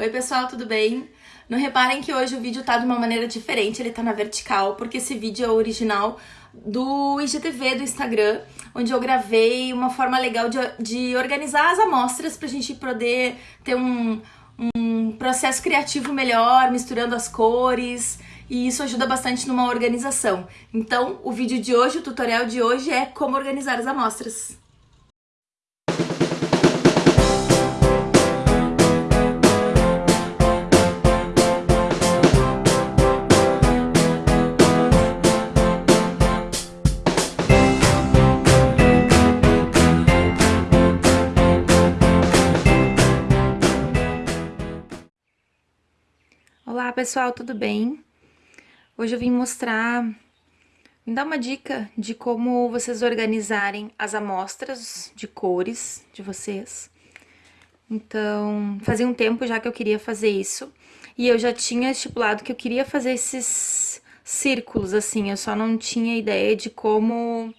Oi pessoal, tudo bem? Não reparem que hoje o vídeo tá de uma maneira diferente, ele tá na vertical, porque esse vídeo é original do IGTV do Instagram, onde eu gravei uma forma legal de, de organizar as amostras pra gente poder ter um, um processo criativo melhor, misturando as cores, e isso ajuda bastante numa organização. Então, o vídeo de hoje, o tutorial de hoje é como organizar as amostras. Pessoal, tudo bem? Hoje eu vim mostrar, vim dar uma dica de como vocês organizarem as amostras de cores de vocês. Então, fazia um tempo já que eu queria fazer isso, e eu já tinha estipulado que eu queria fazer esses círculos, assim, eu só não tinha ideia de como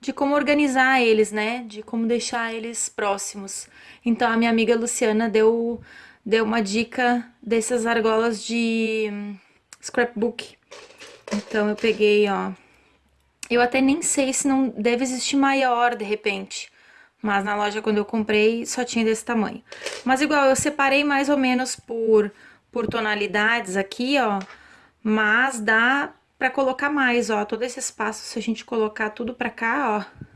de como organizar eles, né? De como deixar eles próximos. Então, a minha amiga Luciana deu deu uma dica dessas argolas de hum, scrapbook. Então eu peguei, ó. Eu até nem sei se não deve existir maior de repente. Mas na loja quando eu comprei só tinha desse tamanho. Mas igual, eu separei mais ou menos por, por tonalidades aqui, ó. Mas dá pra colocar mais, ó. Todo esse espaço, se a gente colocar tudo pra cá, ó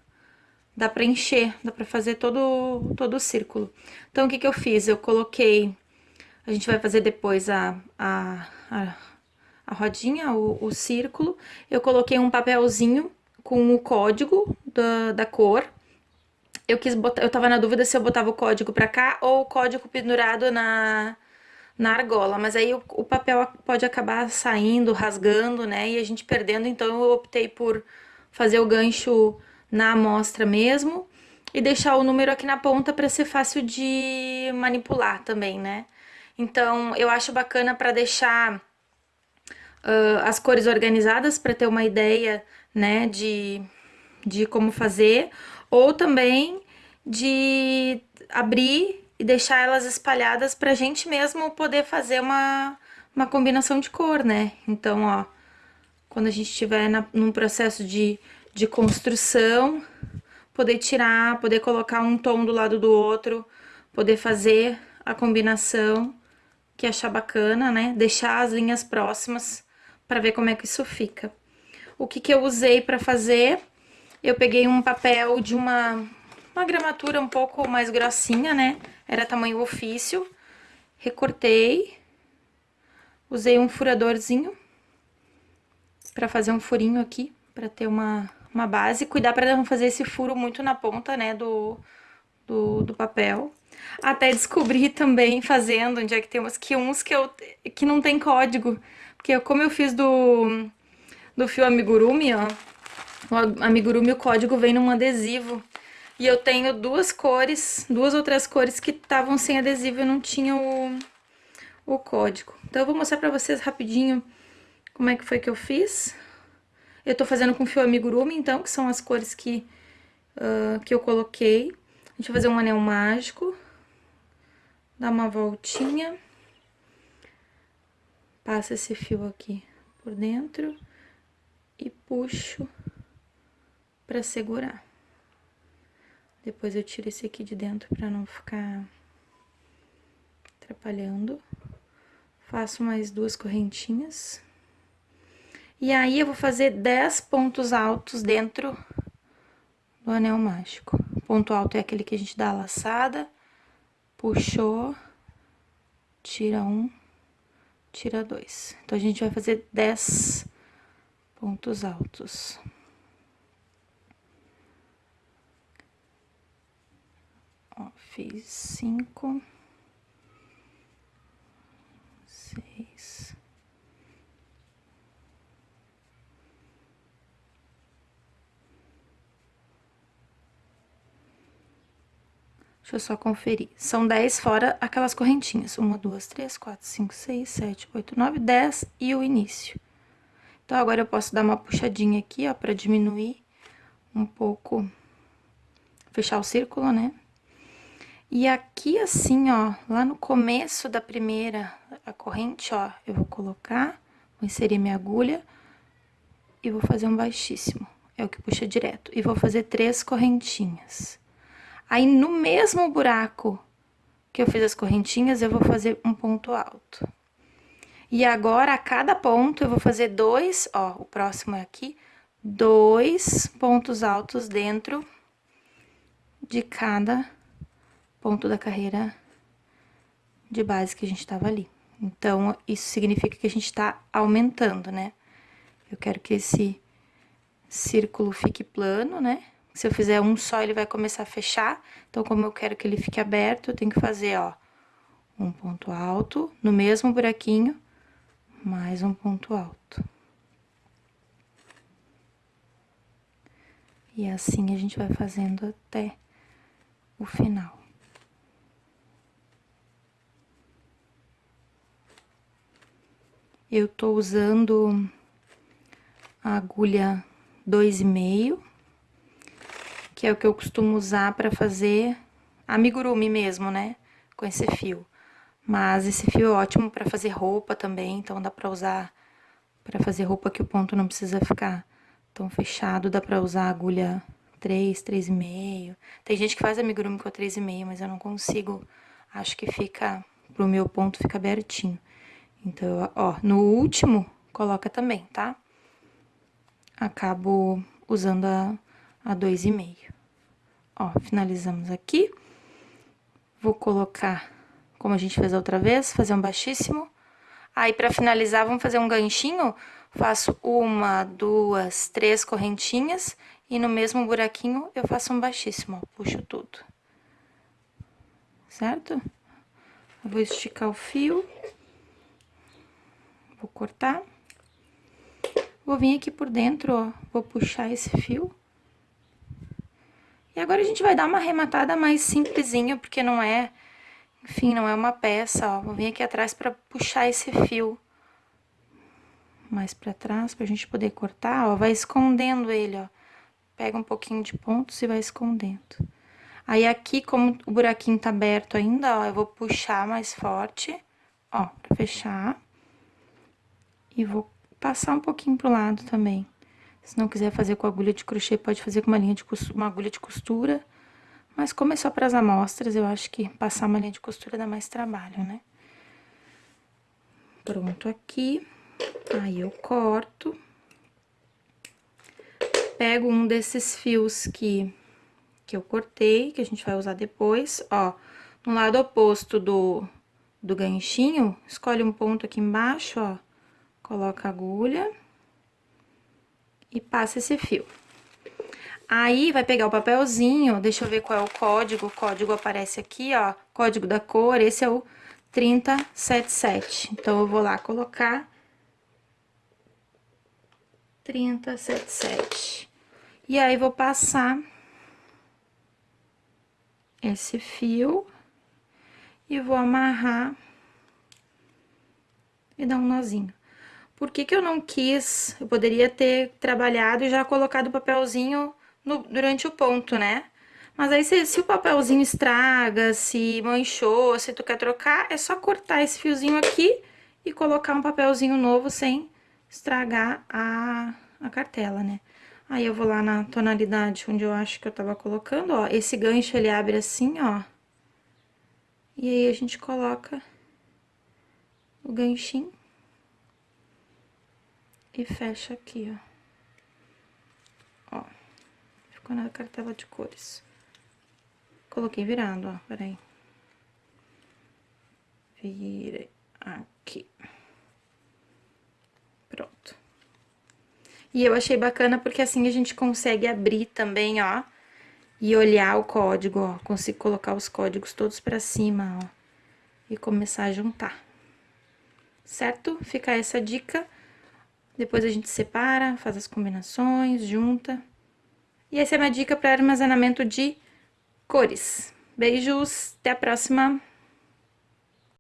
dá pra encher, dá pra fazer todo, todo o círculo. Então, o que que eu fiz? Eu coloquei, a gente vai fazer depois a, a, a, a rodinha, o, o círculo. Eu coloquei um papelzinho com o código da, da cor. Eu quis botar, eu tava na dúvida se eu botava o código pra cá ou o código pendurado na, na argola, mas aí o, o, papel pode acabar saindo, rasgando, né, e a gente perdendo, então eu optei por fazer o gancho na amostra mesmo e deixar o número aqui na ponta para ser fácil de manipular também, né? Então, eu acho bacana para deixar uh, as cores organizadas para ter uma ideia, né, de, de como fazer, ou também de abrir e deixar elas espalhadas para a gente mesmo poder fazer uma, uma combinação de cor, né? Então, ó, quando a gente estiver num processo de de construção, poder tirar, poder colocar um tom do lado do outro, poder fazer a combinação que achar bacana, né? Deixar as linhas próximas para ver como é que isso fica. O que que eu usei para fazer? Eu peguei um papel de uma, uma gramatura um pouco mais grossinha, né? Era tamanho ofício. Recortei. Usei um furadorzinho para fazer um furinho aqui, para ter uma, uma base, cuidar para não fazer esse furo muito na ponta, né, do, do, do papel. Até descobri também, fazendo, onde é que tem que uns que, eu, que não tem código. Porque como eu fiz do, do fio amigurumi, ó, o amigurumi o código vem num adesivo. E eu tenho duas cores, duas outras cores que estavam sem adesivo e não tinham o, o código. Então eu vou mostrar pra vocês rapidinho como é que foi que eu fiz. Eu tô fazendo com fio amigurumi, então, que são as cores que, uh, que eu coloquei. A gente vai fazer um anel mágico. Dá uma voltinha. Passa esse fio aqui por dentro. E puxo pra segurar. Depois eu tiro esse aqui de dentro pra não ficar atrapalhando. Faço mais duas correntinhas. E aí, eu vou fazer 10 pontos altos dentro do anel mágico. Ponto alto é aquele que a gente dá a laçada, puxou, tira um, tira dois. Então, a gente vai fazer 10 pontos altos. Ó, fiz cinco, Deixa eu só conferir. São 10 fora aquelas correntinhas. 1, 2, 3, 4, 5, 6, 7, 8, 9, 10 e o início. Então, agora eu posso dar uma puxadinha aqui, ó, pra diminuir um pouco, fechar o círculo, né? E aqui assim, ó, lá no começo da primeira a corrente, ó, eu vou colocar, vou inserir minha agulha e vou fazer um baixíssimo. É o que puxa direto. E vou fazer três correntinhas. Aí, no mesmo buraco que eu fiz as correntinhas, eu vou fazer um ponto alto. E agora, a cada ponto, eu vou fazer dois, ó, o próximo é aqui, dois pontos altos dentro de cada ponto da carreira de base que a gente tava ali. Então, isso significa que a gente tá aumentando, né? Eu quero que esse círculo fique plano, né? Se eu fizer um só, ele vai começar a fechar. Então, como eu quero que ele fique aberto, eu tenho que fazer, ó, um ponto alto no mesmo buraquinho, mais um ponto alto. E assim a gente vai fazendo até o final. Eu tô usando a agulha dois e meio que é o que eu costumo usar para fazer amigurumi mesmo, né? Com esse fio. Mas esse fio é ótimo para fazer roupa também, então dá pra usar para fazer roupa que o ponto não precisa ficar tão fechado, dá pra usar agulha 3, 3,5. Tem gente que faz amigurumi com a 3,5, mas eu não consigo. Acho que fica, pro meu ponto, fica abertinho. Então, ó, no último, coloca também, tá? Acabo usando a, a 2,5. Ó, finalizamos aqui. Vou colocar, como a gente fez a outra vez, fazer um baixíssimo. Aí, pra finalizar, vamos fazer um ganchinho. Faço uma, duas, três correntinhas e no mesmo buraquinho eu faço um baixíssimo, ó, puxo tudo. Certo? Vou esticar o fio. Vou cortar. Vou vir aqui por dentro, ó, vou puxar esse fio. E agora a gente vai dar uma arrematada mais simplesinha, porque não é, enfim, não é uma peça, ó. Vou vir aqui atrás pra puxar esse fio mais pra trás, pra gente poder cortar, ó. Vai escondendo ele, ó. Pega um pouquinho de pontos e vai escondendo. Aí aqui, como o buraquinho tá aberto ainda, ó, eu vou puxar mais forte, ó, pra fechar. E vou passar um pouquinho pro lado também. Se não quiser fazer com agulha de crochê, pode fazer com uma, linha de costura, uma agulha de costura. Mas como é só para as amostras, eu acho que passar uma linha de costura dá mais trabalho, né? Pronto aqui. Aí eu corto. Pego um desses fios que, que eu cortei, que a gente vai usar depois, ó. No lado oposto do, do ganchinho, escolhe um ponto aqui embaixo, ó. Coloca a agulha e passa esse fio. Aí, vai pegar o papelzinho, deixa eu ver qual é o código, o código aparece aqui, ó, código da cor, esse é o 3077. Então, eu vou lá colocar 3077. E aí, vou passar esse fio e vou amarrar e dar um nozinho. Por que que eu não quis? Eu poderia ter trabalhado e já colocado o papelzinho no, durante o ponto, né? Mas aí, se, se, o papelzinho estraga, se manchou, se tu quer trocar, é só cortar esse fiozinho aqui e colocar um papelzinho novo sem estragar a, a cartela, né? Aí, eu vou lá na tonalidade onde eu acho que eu tava colocando, ó. Esse gancho, ele abre assim, ó. E aí, a gente coloca o ganchinho e fecha aqui, ó. Ó, ficou na cartela de cores. Coloquei virado, ó, peraí. Virei aqui. Pronto. E eu achei bacana porque assim a gente consegue abrir também, ó, e olhar o código, ó. Consigo colocar os códigos todos pra cima, ó, e começar a juntar. Certo? Fica essa dica. Depois a gente separa, faz as combinações, junta. E essa é a minha dica para armazenamento de cores. Beijos, até a próxima.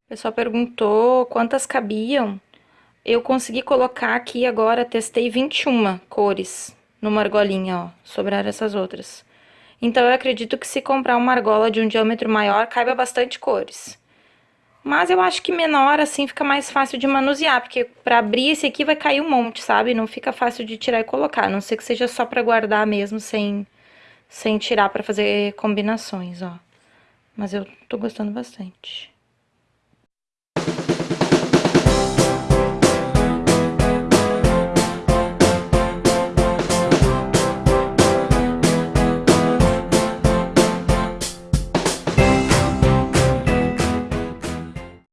O pessoal perguntou quantas cabiam. Eu consegui colocar aqui agora, testei 21 cores numa argolinha, ó. Sobraram essas outras. Então, eu acredito que se comprar uma argola de um diâmetro maior, caiba bastante cores. Mas eu acho que menor, assim, fica mais fácil de manusear, porque pra abrir esse aqui vai cair um monte, sabe? Não fica fácil de tirar e colocar, a não ser que seja só pra guardar mesmo, sem, sem tirar pra fazer combinações, ó. Mas eu tô gostando bastante.